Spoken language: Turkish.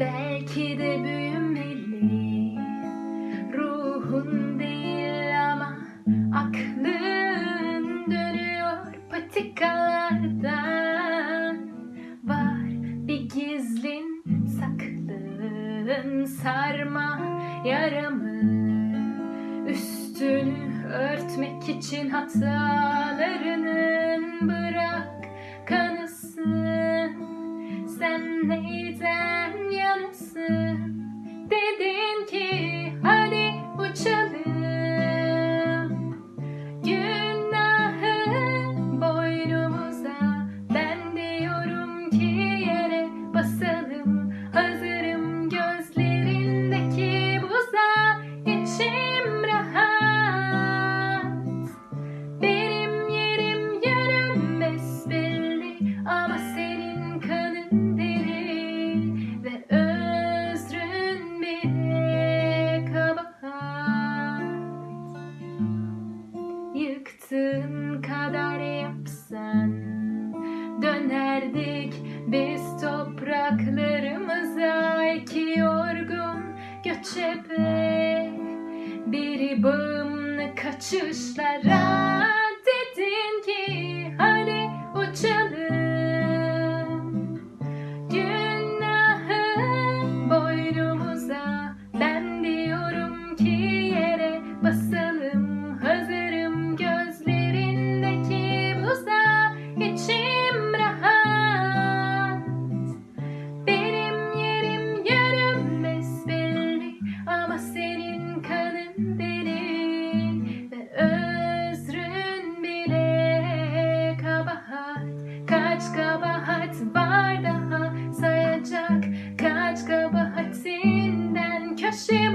Belki de büyümeli. Ruhun değil ama aklın dönüyor patikalardan. Var bir gizlin saklın sarma yaramı. Üstünü örtmek için hatalarının bırak kanısın Sen neyden mm-hmm. kadar yapsan. Dönerdik biz topraklarımıza iki yorgun göçebe Biri bağımlı kaçışlara dedin ki kabahat var daha sayacak. Kaç kabahatinden köşeye